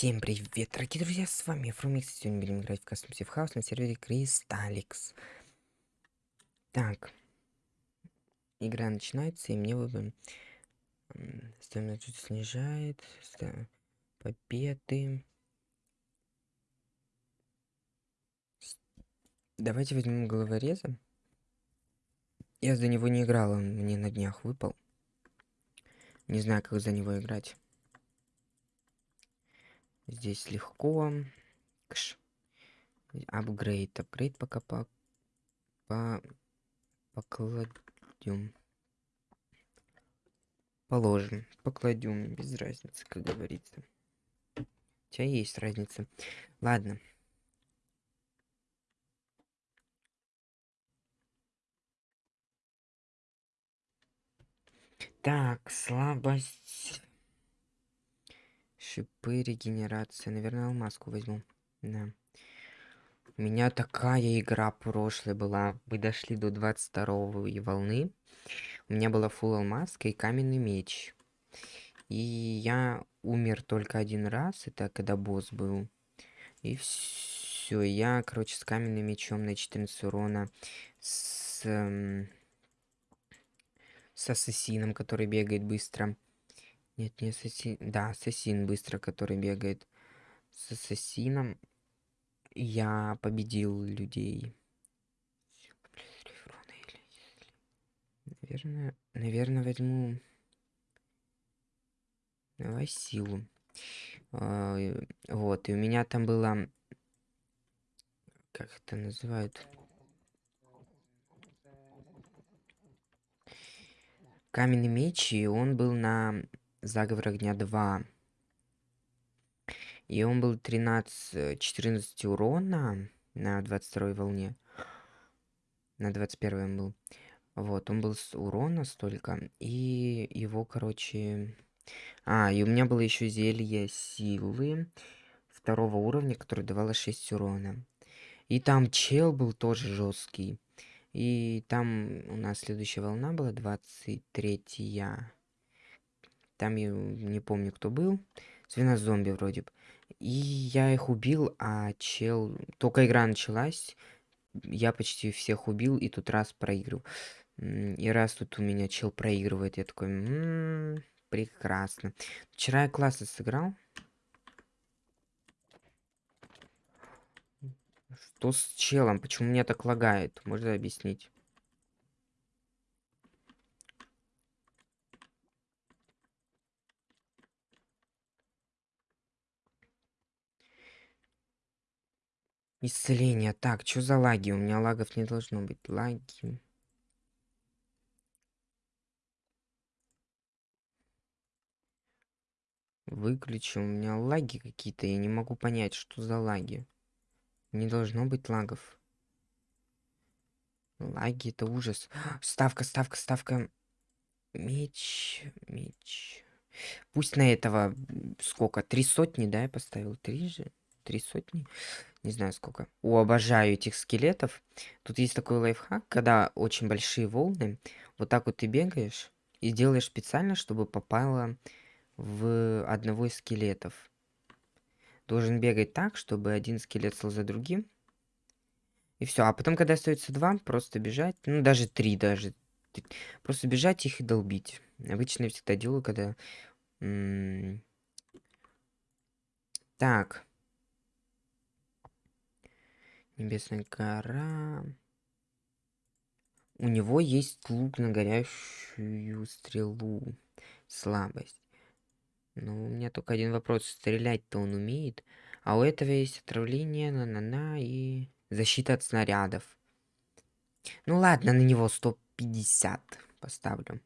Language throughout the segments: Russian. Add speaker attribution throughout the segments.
Speaker 1: Всем привет, дорогие друзья, с вами Фрумикс. Сегодня будем играть в Custom Safe House на сервере Кристалликс. Так. Игра начинается, и мне выбран... Стоимость чуть снижает. Победы. Давайте возьмем головореза. Я за него не играл, он мне на днях выпал. Не знаю, как за него играть. Здесь легко. Кш. Апгрейд. Апгрейд пока по... по... покладем. Положим. Покладем. Без разницы, как говорится. У тебя есть разница. Ладно. Так, слабость. Шипы, регенерация. Наверное, алмазку возьму. Да. У меня такая игра прошлая была. Мы дошли до 22 волны. У меня была фул алмазка и каменный меч. И я умер только один раз. Это когда босс был. И все. Я, короче, с каменным мечом на 14 урона. С... Эм, с ассасином, который бегает быстро. Нет, не ассасин. Да, ассасин быстро, который бегает. С ассасином я победил людей. Наверное, наверное, возьму... Давай силу. А, вот, и у меня там было... Как это называют? Каменный меч, и он был на Заговор огня 2. И он был 13, 14 урона на 22 волне. На 21 он был. Вот, он был с урона столько. И его, короче... А, и у меня было еще зелье силы второго уровня, которое давало 6 урона. И там чел был тоже жесткий. И там у нас следующая волна была 23 -я. Там я не помню, кто был. Свинозомби вроде бы. И я их убил, а чел... Только игра началась, я почти всех убил, и тут раз проигрывал. И раз тут у меня чел проигрывает, я такой... М -м -м, прекрасно. Вчера я классно сыграл. Что с челом? Почему меня так лагает? Можно объяснить? Исцеление. Так, что за лаги? У меня лагов не должно быть. Лаги. Выключи. У меня лаги какие-то. Я не могу понять, что за лаги. Не должно быть лагов. Лаги это ужас. Ставка, ставка, ставка. Меч, меч. Пусть на этого сколько? Три сотни, да, я поставил? Три же? Три сотни? Не знаю сколько. О, обожаю этих скелетов. Тут есть такой лайфхак, когда очень большие волны, вот так вот ты бегаешь и делаешь специально, чтобы попало в одного из скелетов. Должен бегать так, чтобы один скелет стал за другим. И все. А потом, когда остается два, просто бежать. Ну, даже три даже. Просто бежать их и долбить. Обычно я всегда делаю, когда... Так. Небесная гора. У него есть лук на горящую стрелу. Слабость. Но у меня только один вопрос. Стрелять-то он умеет. А у этого есть отравление, на-на-на и защита от снарядов. Ну ладно, на него 150 поставлю.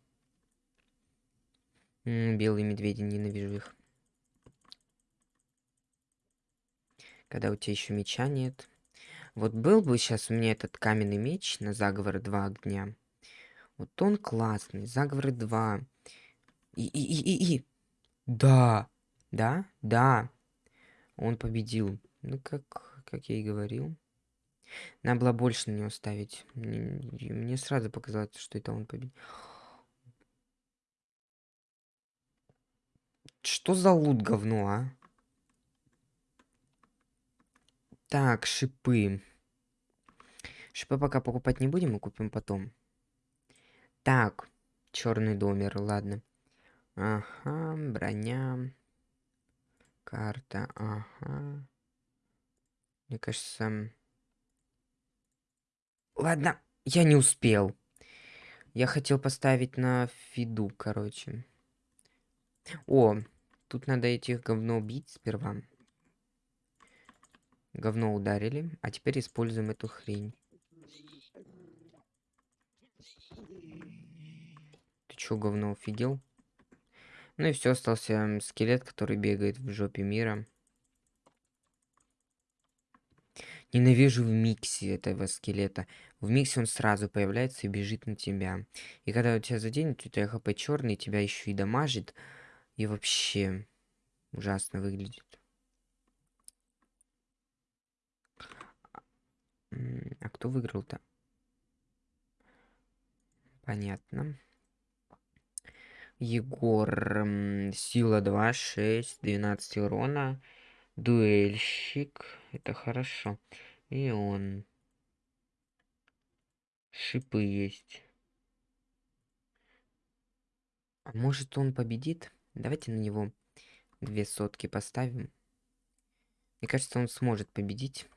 Speaker 1: М -м, белые медведи, ненавижу их. Когда у тебя еще меча нет. Вот был бы сейчас у меня этот каменный меч на заговор 2 огня. Вот он классный. Заговоры 2. И, и, и, и, и. Да. Да? Да. Он победил. Ну, как, как я и говорил. Надо было больше на него ставить. Мне, мне сразу показалось, что это он победил. Что за лут говно, а? Так, шипы. Шипы пока покупать не будем, мы купим потом. Так, черный домер, ладно. Ага, броня. Карта, ага. Мне кажется... Ладно, я не успел. Я хотел поставить на фиду, короче. О, тут надо этих говно убить сперва. Говно ударили, а теперь используем эту хрень. Ты чё, говно, офигел? Ну и все, остался скелет, который бегает в жопе мира. Ненавижу в миксе этого скелета. В миксе он сразу появляется и бежит на тебя. И когда у тебя заденет, у тебя хп черный, тебя еще и дамажит. И вообще ужасно выглядит. А кто выиграл-то? Понятно. Егор. Сила 2, 6, 12 урона. Дуэльщик. Это хорошо. И он. Шипы есть. А может он победит? Давайте на него две сотки поставим. Мне кажется, он сможет победить.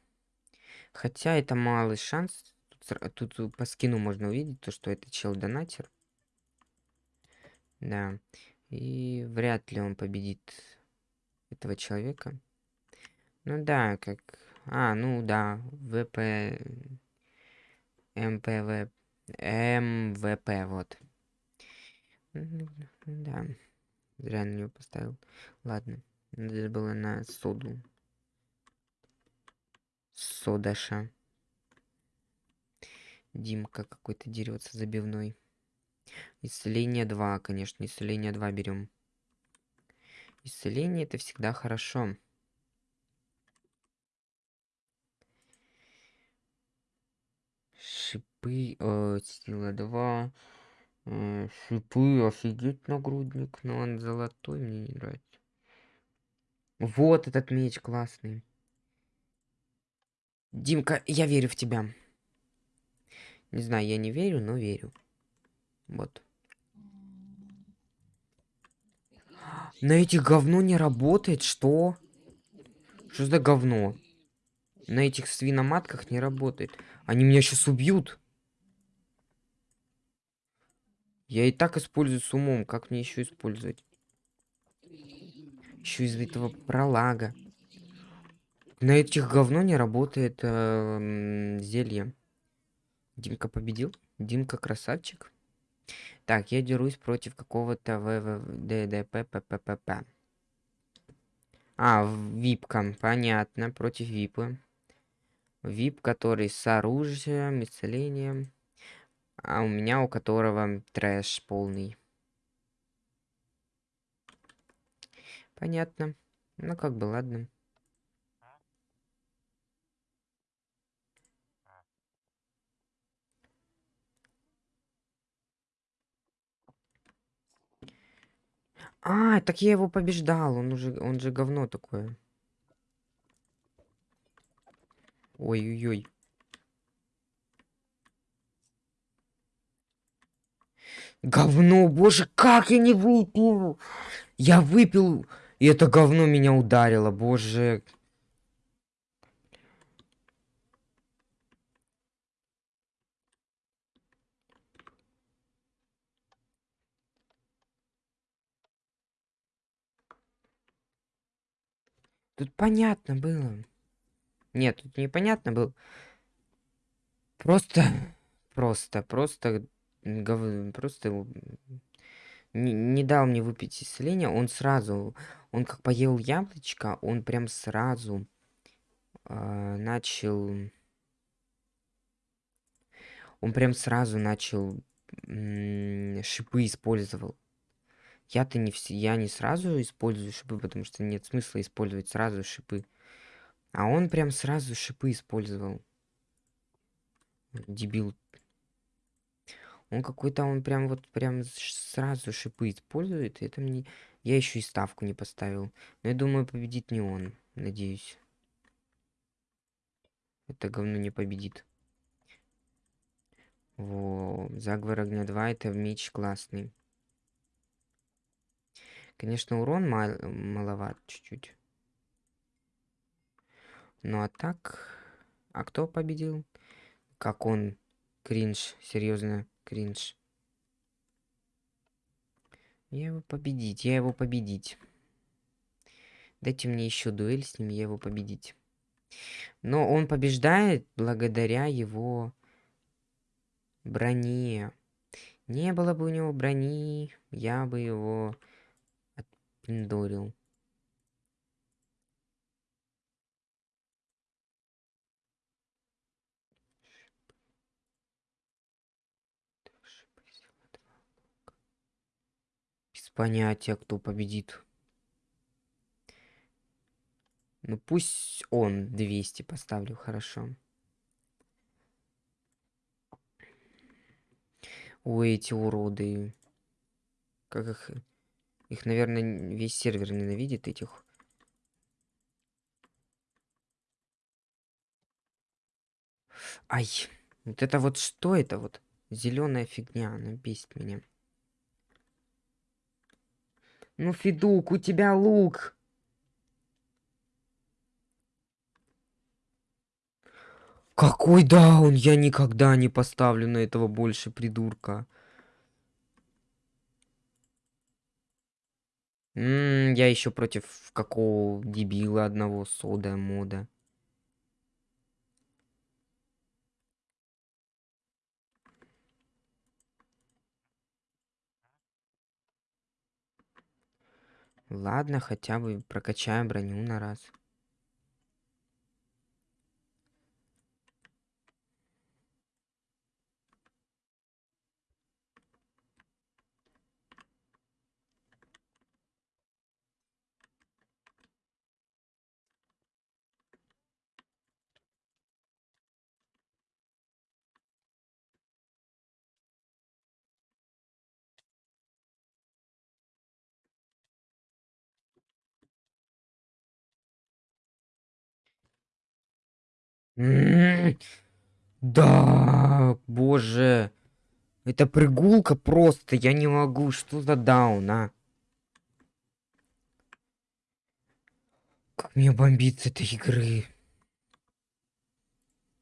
Speaker 1: Хотя это малый шанс. Тут, тут по скину можно увидеть, то, что это чел-донатер. Да. И вряд ли он победит этого человека. Ну да, как... А, ну да, ВП... МПВ... МВП, вот. Да. Зря на него поставил. Ладно. Надо было на соду. Содаша. Димка какой-то дерется забивной. Исцеление 2, конечно. Исцеление 2 берем. Исцеление это всегда хорошо. Шипы, э, сила 2. Э, шипы, офигеть нагрудник. Но он золотой, мне не нравится. Вот этот меч классный. Димка, я верю в тебя. Не знаю, я не верю, но верю. Вот. На этих говно не работает, что? Что за говно? На этих свиноматках не работает. Они меня сейчас убьют. Я и так использую с умом. Как мне еще использовать? Еще из этого пролага. На этих говно не работает э, зелье. Димка победил. Димка красавчик. Так, я дерусь против какого-то ВВДДП А, випка. Понятно. Против випы. Вип, который с оружием, исцелением. А у меня, у которого трэш полный. Понятно. Ну, как бы, ладно. А, так я его побеждал. Он уже, он же говно такое. Ой-ой-ой. Говно, боже, как я не выпил! Я выпил, и это говно меня ударило, боже. Тут понятно было. Нет, тут непонятно было. Просто, просто, просто, просто не, не дал мне выпить исцеление. Он сразу, он как поел яблочко, он прям сразу э, начал... Он прям сразу начал шипы использовал. Я-то не все, я не сразу использую шипы, потому что нет смысла использовать сразу шипы. А он прям сразу шипы использовал. Дебил. Он какой-то, он прям вот прям сразу шипы использует. Это мне... Я еще и ставку не поставил. Но я думаю, победит не он. Надеюсь. Это говно не победит. Во, заговор огня 2, это меч классный. Конечно, урон мал маловат чуть-чуть. Ну а так... А кто победил? Как он? Кринж. Серьезно, кринж. Я его победить, я его победить. Дайте мне еще дуэль с ним, я его победить. Но он побеждает благодаря его броне. Не было бы у него брони, я бы его отпиндорил. Без понятия, кто победит. Ну пусть он 200 поставлю, хорошо. Ой, эти уроды. Как их... Их, наверное, весь сервер ненавидит, этих. Ай, вот это вот что это вот? Зеленая фигня, она бесит меня. Ну, Федук, у тебя лук. Какой даун? Я никогда не поставлю на этого больше придурка. М -м, я еще против какого дебила одного сода мода. Ладно, хотя бы прокачаем броню на раз. Да, боже. Это прыгулка просто, я не могу. Что за даун, а? Как мне бомбит с этой игры.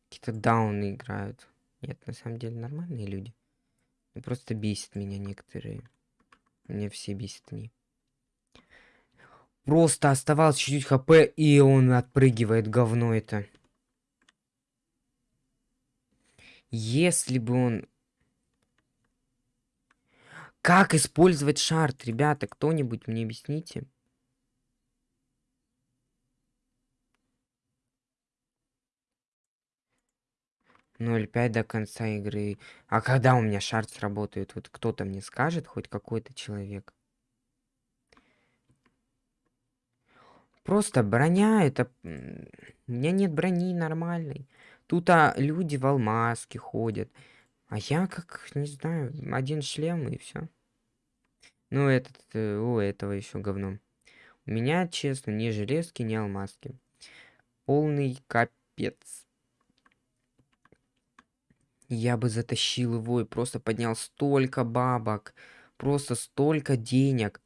Speaker 1: Какие-то дауны играют. Нет, на самом деле нормальные люди. Ну, просто бесит меня некоторые. Мне все бесит они. Просто оставалось чуть-чуть хп, и он отпрыгивает говно это. Если бы он... Как использовать шарт, ребята? Кто-нибудь мне объясните? Ноль пять до конца игры. А когда у меня шарт сработает? Вот кто-то мне скажет, хоть какой-то человек. Просто броня, это... У меня нет брони нормальной. Тут а, люди в алмазке ходят. А я как, не знаю, один шлем и все. Ну, этот, э, у этого еще говно. У меня, честно, ни железки, ни алмазки. Полный капец. Я бы затащил его и просто поднял столько бабок. Просто столько денег.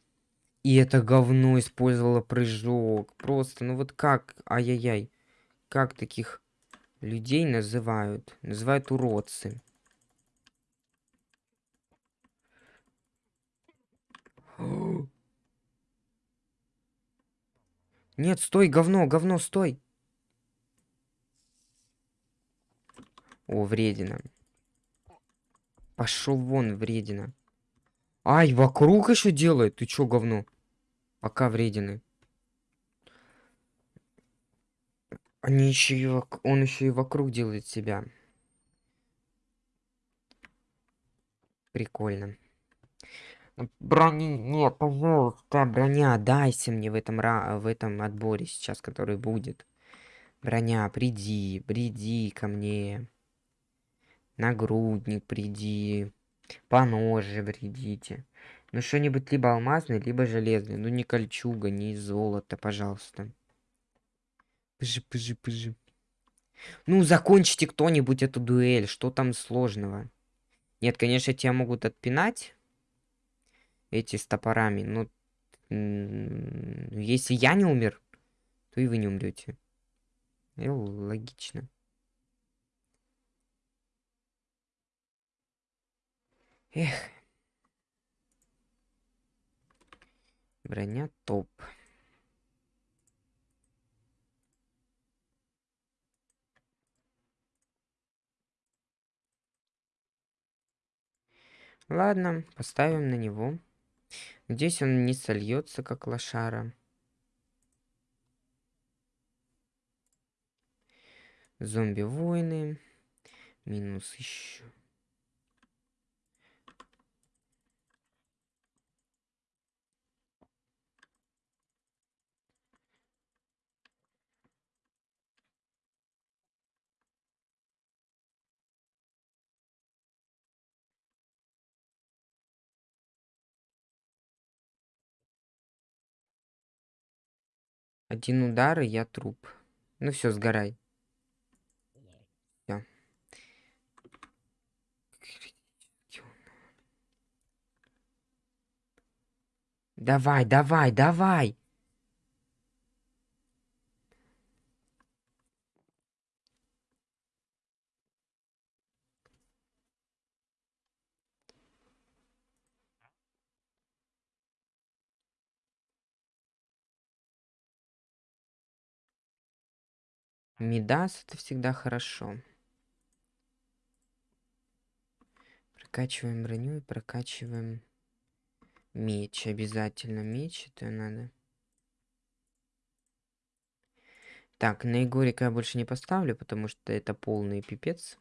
Speaker 1: И это говно использовало прыжок. Просто, ну вот как, ай-яй-яй. Как таких людей называют. Называют уродцы. Нет, стой, говно, говно, стой. О, вредина. Пошел вон, вредина. Ай, вокруг еще делает. Ты чё, говно? Пока вредины. Они еще и вок... Он еще и вокруг делает себя. Прикольно. Брони нет, пожалуйста, броня, дайся мне в этом, ра... в этом отборе сейчас, который будет. Броня, приди, приди ко мне. Нагрудник, приди. По ноже придите. Ну что-нибудь либо алмазный, либо железный. Ну не кольчуга, не золото, пожалуйста. Пыжи, пыжи, пыжи. Ну, закончите кто-нибудь эту дуэль. Что там сложного? Нет, конечно, тебя могут отпинать. Эти с топорами. Но если я не умер, то и вы не умрете. Логично. Эх. Броня топ. Ладно, поставим на него. Здесь он не сольется, как лошара. Зомби-войны. Минус еще. Один удар, и я труп. Ну все, сгорай. Давай, давай, давай! Мидас это всегда хорошо. Прокачиваем броню и прокачиваем меч. Обязательно меч это надо. Так, на Егорика я больше не поставлю, потому что это полный пипец.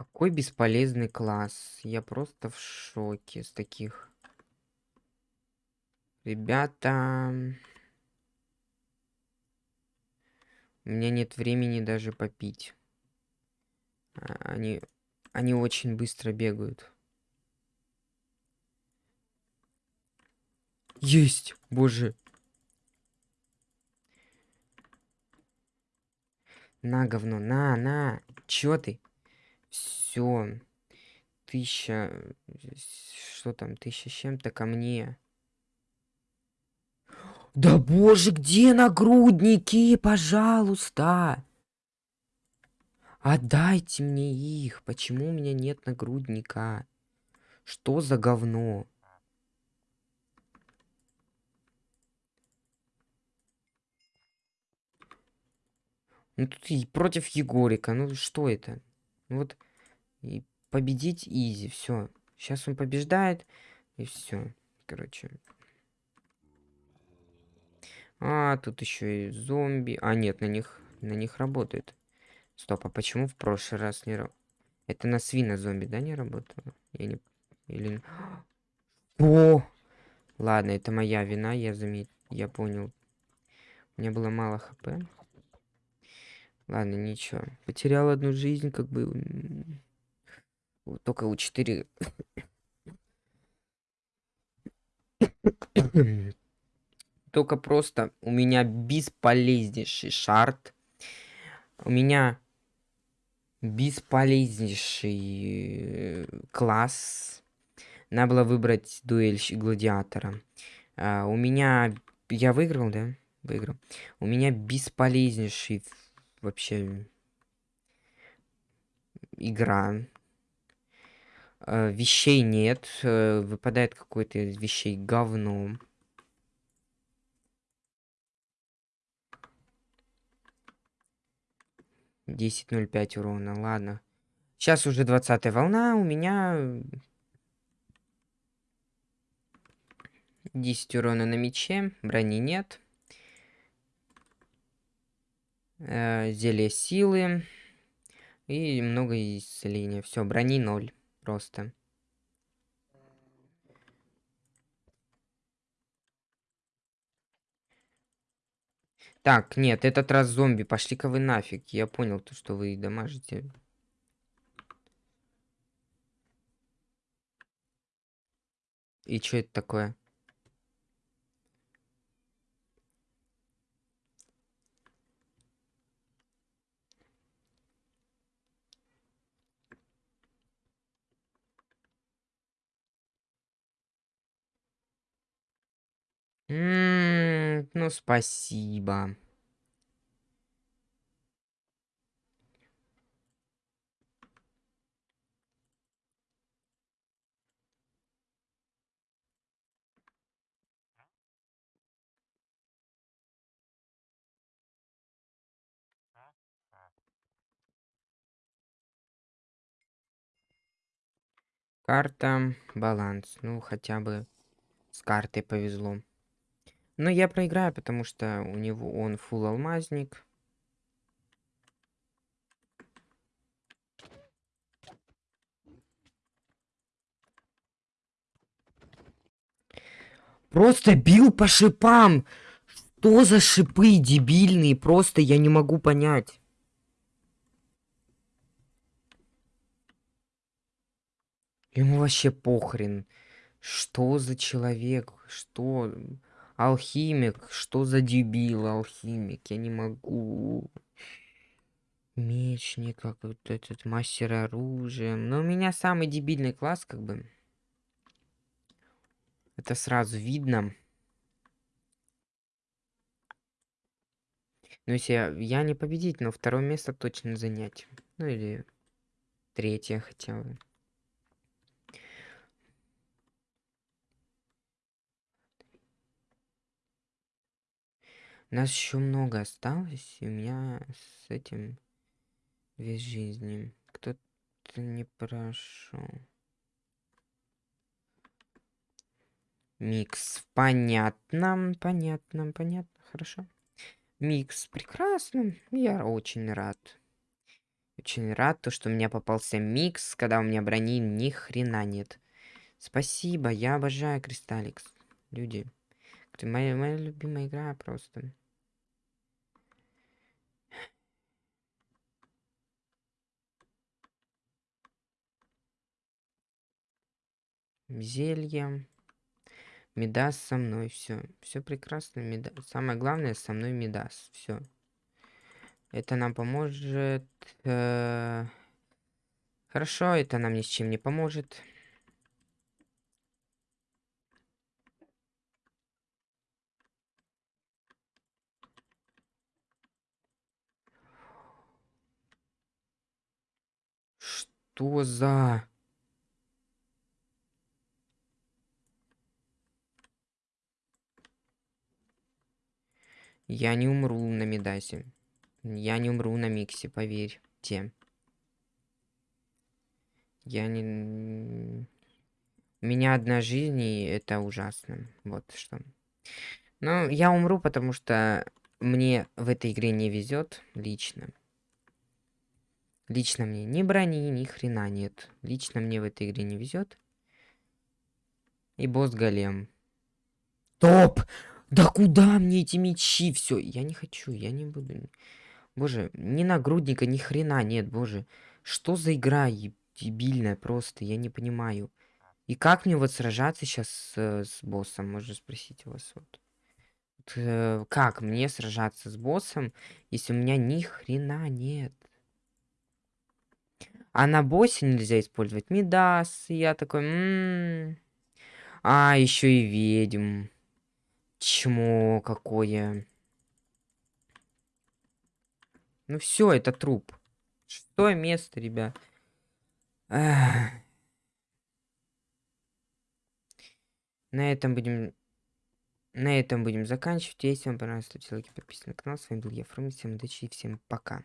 Speaker 1: Какой бесполезный класс. Я просто в шоке с таких. Ребята... У меня нет времени даже попить. А, они, они очень быстро бегают. Есть! Боже! На, говно, на, на! Чё ты? Все. Тысяча... Что там? Тысяча с чем-то ко мне. Да боже, где нагрудники, пожалуйста? Отдайте мне их. Почему у меня нет нагрудника? Что за говно? Ну тут и против Егорика. Ну что это? Вот и победить изи, все. Сейчас он побеждает, и все. Короче. А, тут еще и зомби. А, нет, на них, на них работает. Стоп, а почему в прошлый раз не? Это на свина зомби, да, не работало? Я не... Или... О! Ладно, это моя вина, я заметил. Я понял. У меня было мало хп. Ладно, ничего. Потерял одну жизнь, как бы... Только у 4... Только просто у меня бесполезнейший шарт. У меня бесполезнейший э, класс. Надо было выбрать дуэль гладиатора. А, у меня... Я выиграл, да? Выиграл. У меня бесполезнейший вообще игра. Э, вещей нет. Э, выпадает какой-то из вещей говно. Десять ноль пять урона, ладно. Сейчас уже двадцатая волна, у меня 10 урона на мече, брони нет. Э, зелье силы. И много исцеления. Все, брони ноль просто. Так, нет, этот раз зомби. Пошли-ка вы нафиг. Я понял то, что вы дамажите. И что это такое? Ну, спасибо. Карта, баланс. Ну, хотя бы с картой повезло. Но я проиграю, потому что у него он фул алмазник. Просто бил по шипам! Что за шипы дебильные? Просто я не могу понять. Ему вообще похрен. Что за человек? Что? Алхимик? Что за дебил алхимик? Я не могу. Мечник, как вот этот мастер оружия. Но у меня самый дебильный класс, как бы. Это сразу видно. Ну, если я, я не победить, но второе место точно занять. Ну, или третье хотя бы. Нас еще много осталось, и у меня с этим весь жизни. Кто-то не прошел. Микс. Понятно, понятно, понятно, хорошо. Микс прекрасно. Я очень рад. Очень рад, то, что у меня попался микс, когда у меня брони ни хрена нет. Спасибо, я обожаю Кристалликс. Люди. Это моя, моя любимая игра просто. Зелье. Медас со мной, все. Все прекрасно. Медас. Самое главное, со мной Медас. Все. Это нам поможет. Э... Хорошо, это нам ни с чем не поможет. Что за... Я не умру на Медасе. Я не умру на Миксе, поверьте. Я не... У меня одна жизнь, и это ужасно. Вот что. Ну, я умру, потому что мне в этой игре не везет лично. Лично мне ни брони, ни хрена нет. Лично мне в этой игре не везет. И босс голем. Топ! Да куда мне эти мечи? Все, я не хочу, я не буду. Боже, ни нагрудника, ни хрена нет, боже. Что за игра дебильная просто, я не понимаю. И как мне вот сражаться сейчас с, с боссом, можно спросить у вас вот. э, как мне сражаться с боссом, если у меня ни хрена нет? А на боссе нельзя использовать Мидас. И я такой... М -м -м. А, еще и ведьм. Чмо какое. Ну все, это труп. Шестое место, ребят. Эх. На этом будем... На этом будем заканчивать. Если вам понравилось, ставьте лайки, подписывайтесь на канал. С вами был я, Фрум. Всем удачи и всем пока.